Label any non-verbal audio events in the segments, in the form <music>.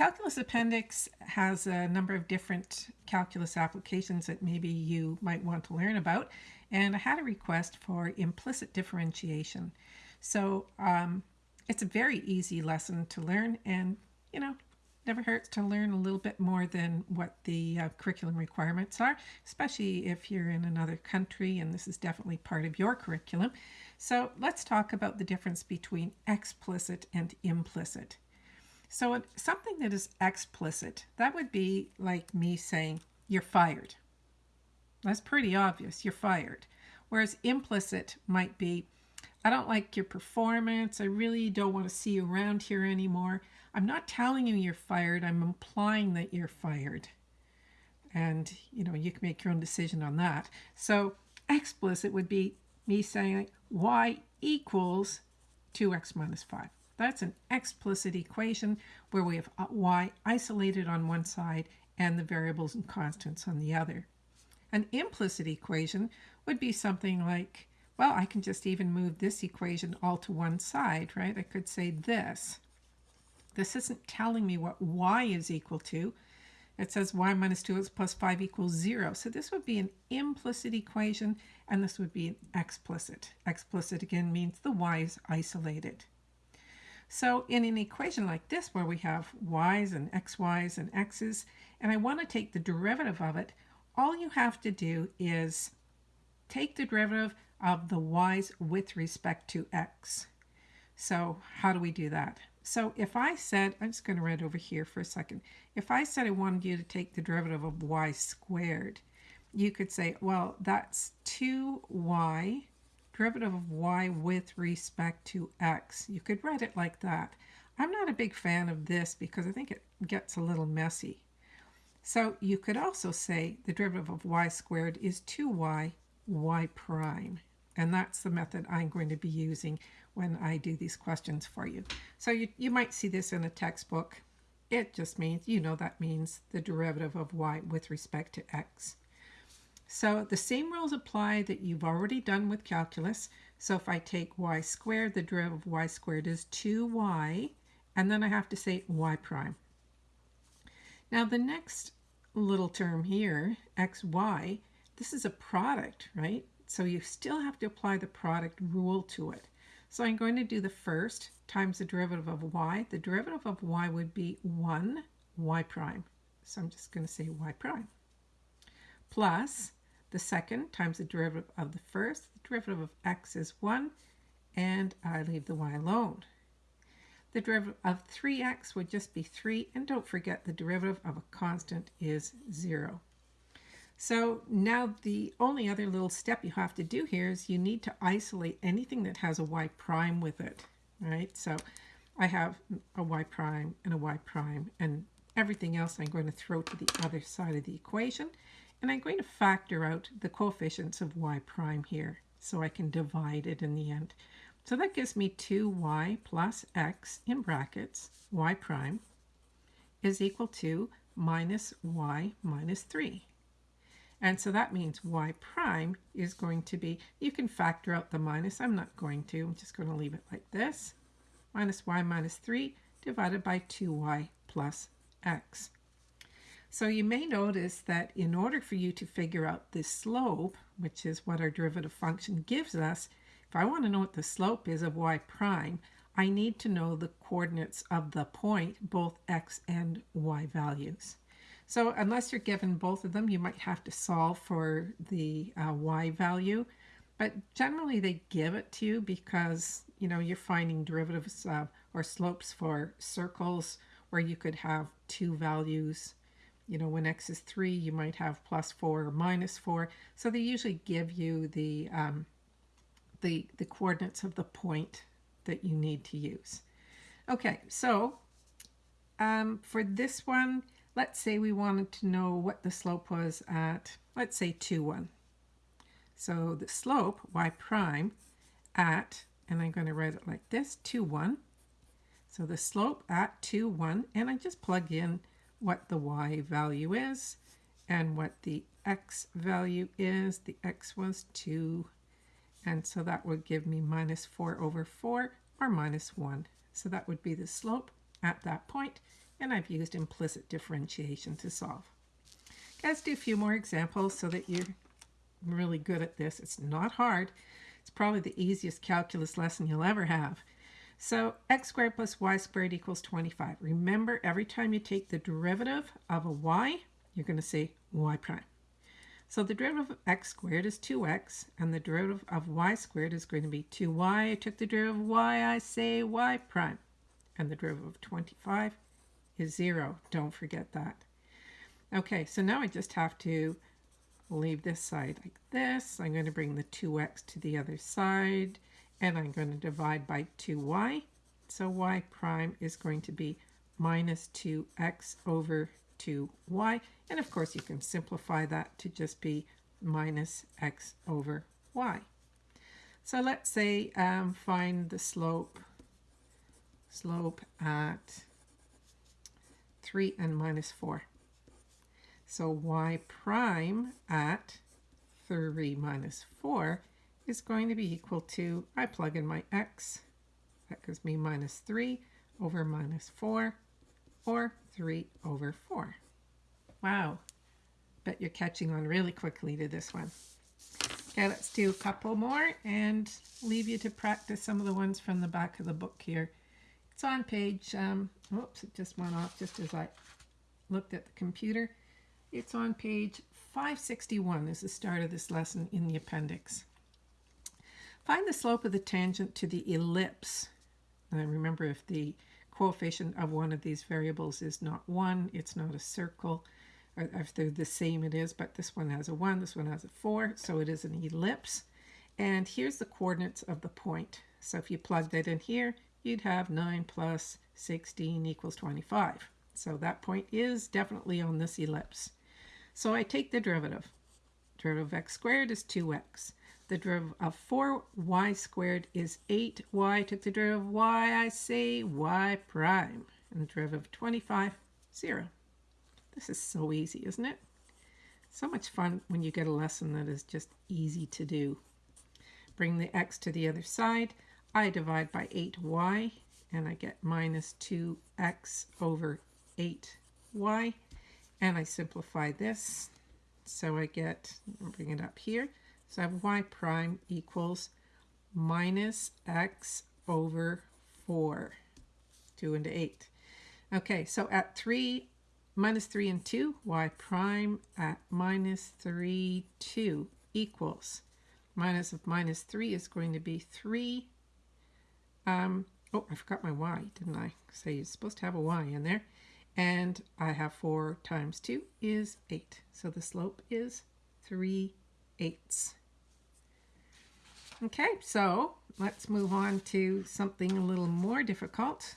Calculus Appendix has a number of different calculus applications that maybe you might want to learn about. And I had a request for implicit differentiation. So um, it's a very easy lesson to learn and, you know, never hurts to learn a little bit more than what the uh, curriculum requirements are, especially if you're in another country and this is definitely part of your curriculum. So let's talk about the difference between explicit and implicit. So something that is explicit, that would be like me saying, you're fired. That's pretty obvious, you're fired. Whereas implicit might be, I don't like your performance, I really don't want to see you around here anymore. I'm not telling you you're fired, I'm implying that you're fired. And, you know, you can make your own decision on that. So explicit would be me saying y equals 2x minus 5. That's an explicit equation where we have y isolated on one side and the variables and constants on the other. An implicit equation would be something like, well, I can just even move this equation all to one side, right? I could say this. This isn't telling me what y is equal to. It says y minus 2x plus 5 equals 0. So this would be an implicit equation, and this would be an explicit. Explicit, again, means the y is isolated. So in an equation like this where we have y's and xy's and x's, and I want to take the derivative of it, all you have to do is take the derivative of the y's with respect to x. So how do we do that? So if I said, I'm just going to write over here for a second. If I said I wanted you to take the derivative of y squared, you could say, well, that's 2y derivative of y with respect to x. You could write it like that. I'm not a big fan of this because I think it gets a little messy. So you could also say the derivative of y squared is 2y y prime. And that's the method I'm going to be using when I do these questions for you. So you, you might see this in a textbook. It just means, you know, that means the derivative of y with respect to x. So the same rules apply that you've already done with calculus. So if I take y squared, the derivative of y squared is 2y, and then I have to say y prime. Now the next little term here, xy, this is a product, right? So you still have to apply the product rule to it. So I'm going to do the first times the derivative of y. The derivative of y would be 1 y prime. So I'm just going to say y prime. Plus the second times the derivative of the first. The derivative of x is 1, and I leave the y alone. The derivative of 3x would just be 3, and don't forget the derivative of a constant is 0. So now the only other little step you have to do here is you need to isolate anything that has a y prime with it, right? So I have a y prime and a y prime, and everything else I'm going to throw to the other side of the equation. And I'm going to factor out the coefficients of y prime here so I can divide it in the end. So that gives me 2y plus x in brackets, y prime, is equal to minus y minus 3. And so that means y prime is going to be, you can factor out the minus, I'm not going to, I'm just going to leave it like this, minus y minus 3 divided by 2y plus x. So you may notice that in order for you to figure out the slope, which is what our derivative function gives us, if I want to know what the slope is of y prime, I need to know the coordinates of the point, both x and y values. So unless you're given both of them, you might have to solve for the uh, y value. But generally they give it to you because, you know, you're finding derivatives uh, or slopes for circles where you could have two values you know, when x is 3, you might have plus 4 or minus 4. So they usually give you the, um, the, the coordinates of the point that you need to use. Okay, so um, for this one, let's say we wanted to know what the slope was at, let's say 2, 1. So the slope, y prime, at, and I'm going to write it like this, 2, 1. So the slope at 2, 1, and I just plug in what the y value is and what the x value is. The x was 2, and so that would give me minus 4 over 4 or minus 1. So that would be the slope at that point, and I've used implicit differentiation to solve. Let's do a few more examples so that you're really good at this. It's not hard. It's probably the easiest calculus lesson you'll ever have. So x squared plus y squared equals 25. Remember, every time you take the derivative of a y, you're going to say y prime. So the derivative of x squared is 2x, and the derivative of y squared is going to be 2y. I took the derivative of y, I say y prime. And the derivative of 25 is 0. Don't forget that. Okay, so now I just have to leave this side like this. I'm going to bring the 2x to the other side and I'm going to divide by 2y. So y prime is going to be minus 2x over 2y. And of course you can simplify that to just be minus x over y. So let's say um, find the slope slope at 3 and minus 4. So y prime at 3 minus 4 is going to be equal to, I plug in my x, that gives me minus 3 over minus 4, or 3 over 4. Wow, bet you're catching on really quickly to this one. Okay, let's do a couple more and leave you to practice some of the ones from the back of the book here. It's on page, um, oops, it just went off just as I looked at the computer. It's on page 561 is the start of this lesson in the appendix. Find the slope of the tangent to the ellipse. Now remember if the coefficient of one of these variables is not 1, it's not a circle. Or if they're the same it is, but this one has a 1, this one has a 4, so it is an ellipse. And here's the coordinates of the point. So if you plug that in here, you'd have 9 plus 16 equals 25. So that point is definitely on this ellipse. So I take the derivative. Derivative of x squared is 2x. The derivative of 4y squared is 8y. took the derivative of y, I say y prime. And the derivative of 25, 0. This is so easy, isn't it? So much fun when you get a lesson that is just easy to do. Bring the x to the other side. I divide by 8y, and I get minus 2x over 8y and I simplify this. So I get, bring it up here. So I have y prime equals minus x over 4, 2 into 8. Okay, so at 3, minus 3 and 2, y prime at minus 3, 2 equals, minus of minus 3 is going to be 3. Um, oh, I forgot my y, didn't I? So you're supposed to have a y in there and I have 4 times 2 is 8. So the slope is 3 eighths. Okay, so let's move on to something a little more difficult.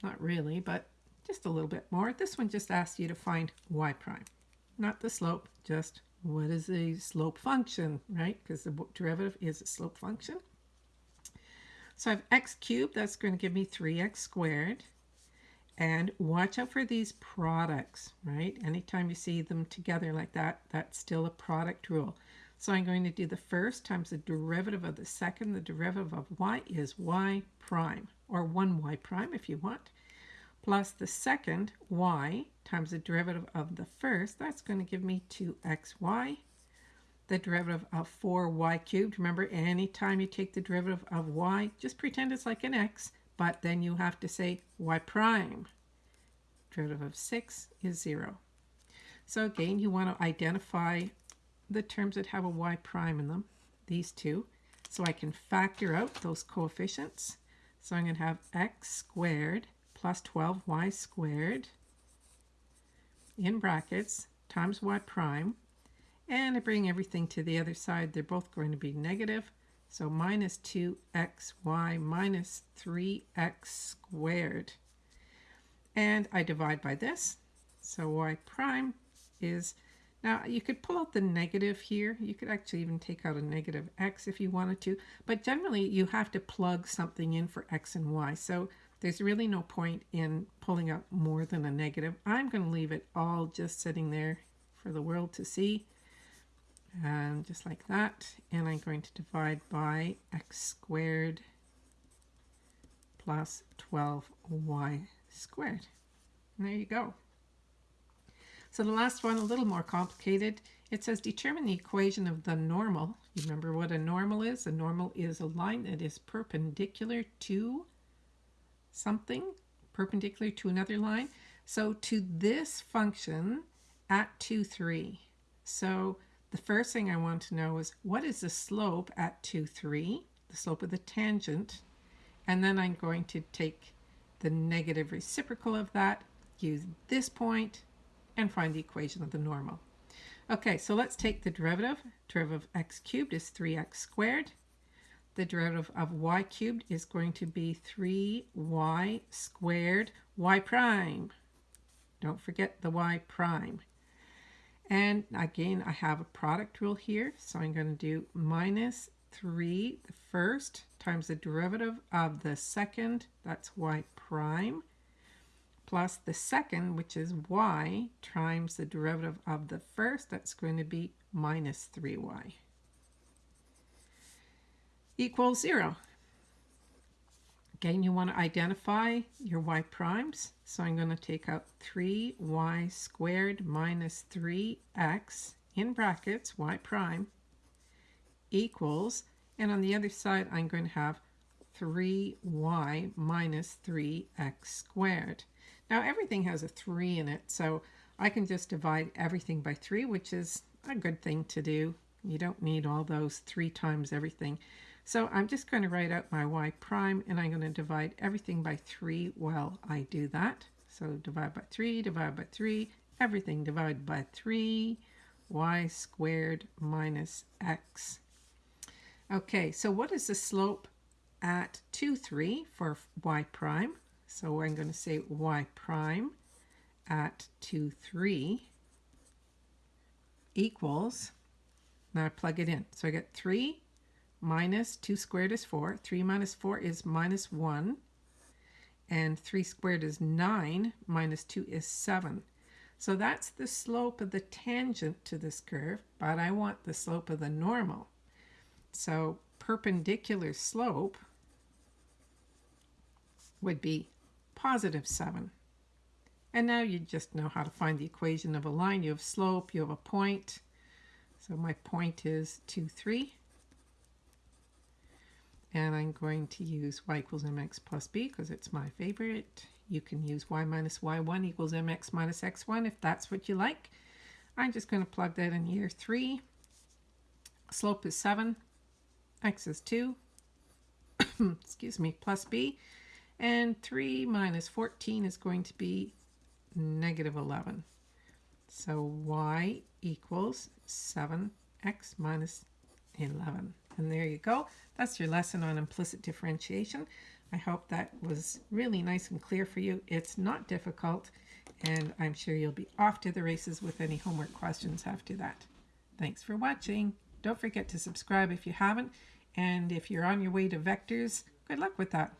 Not really, but just a little bit more. This one just asks you to find y prime. Not the slope, just what is a slope function, right? Because the derivative is a slope function. So I have x cubed, that's going to give me 3x squared. And watch out for these products, right? Anytime you see them together like that, that's still a product rule. So I'm going to do the first times the derivative of the second. The derivative of y is y prime, or 1y prime if you want, plus the second y times the derivative of the first. That's going to give me 2xy. The derivative of 4y cubed. Remember, anytime you take the derivative of y, just pretend it's like an x but then you have to say y prime. Derivative of 6 is 0. So again, you want to identify the terms that have a y prime in them, these two. So I can factor out those coefficients. So I'm going to have x squared plus 12y squared in brackets times y prime. And I bring everything to the other side. They're both going to be negative. So minus 2xy minus 3x squared. And I divide by this. So y prime is, now you could pull out the negative here. You could actually even take out a negative x if you wanted to. But generally you have to plug something in for x and y. So there's really no point in pulling out more than a negative. I'm going to leave it all just sitting there for the world to see and just like that and I'm going to divide by x squared plus 12y squared And there you go. So the last one, a little more complicated. It says determine the equation of the normal. You remember what a normal is? A normal is a line that is perpendicular to something, perpendicular to another line. So to this function at 2, 3. So the first thing I want to know is what is the slope at 2, 3, the slope of the tangent, and then I'm going to take the negative reciprocal of that, use this point, and find the equation of the normal. Okay, so let's take the derivative. Derivative of x cubed is 3x squared. The derivative of y cubed is going to be 3y squared y prime. Don't forget the y prime. And again, I have a product rule here, so I'm going to do minus 3, the first, times the derivative of the second, that's y prime, plus the second, which is y, times the derivative of the first, that's going to be minus 3y, equals 0. Again, you want to identify your y primes. So I'm going to take out 3y squared minus 3x in brackets, y prime, equals, and on the other side I'm going to have 3y minus 3x squared. Now everything has a 3 in it, so I can just divide everything by 3, which is a good thing to do. You don't need all those 3 times everything. So I'm just going to write out my y prime and I'm going to divide everything by 3 while I do that. So divide by 3, divide by 3, everything divided by 3, y squared minus x. Okay, so what is the slope at 2, 3 for y prime? So I'm going to say y prime at 2, 3 equals, now I plug it in. So I get 3 minus 2 squared is 4. 3 minus 4 is minus 1. And 3 squared is 9. Minus 2 is 7. So that's the slope of the tangent to this curve, but I want the slope of the normal. So perpendicular slope would be positive 7. And now you just know how to find the equation of a line. You have slope, you have a point. So my point is 2, 3 and I'm going to use y equals mx plus b because it's my favorite. You can use y minus y1 equals mx minus x1 if that's what you like. I'm just going to plug that in here. 3, slope is 7, x is 2, <coughs> excuse me, plus b, and 3 minus 14 is going to be negative 11. So y equals 7x minus 11. And there you go. That's your lesson on implicit differentiation. I hope that was really nice and clear for you. It's not difficult, and I'm sure you'll be off to the races with any homework questions after that. Thanks for watching. Don't forget to subscribe if you haven't, and if you're on your way to vectors, good luck with that.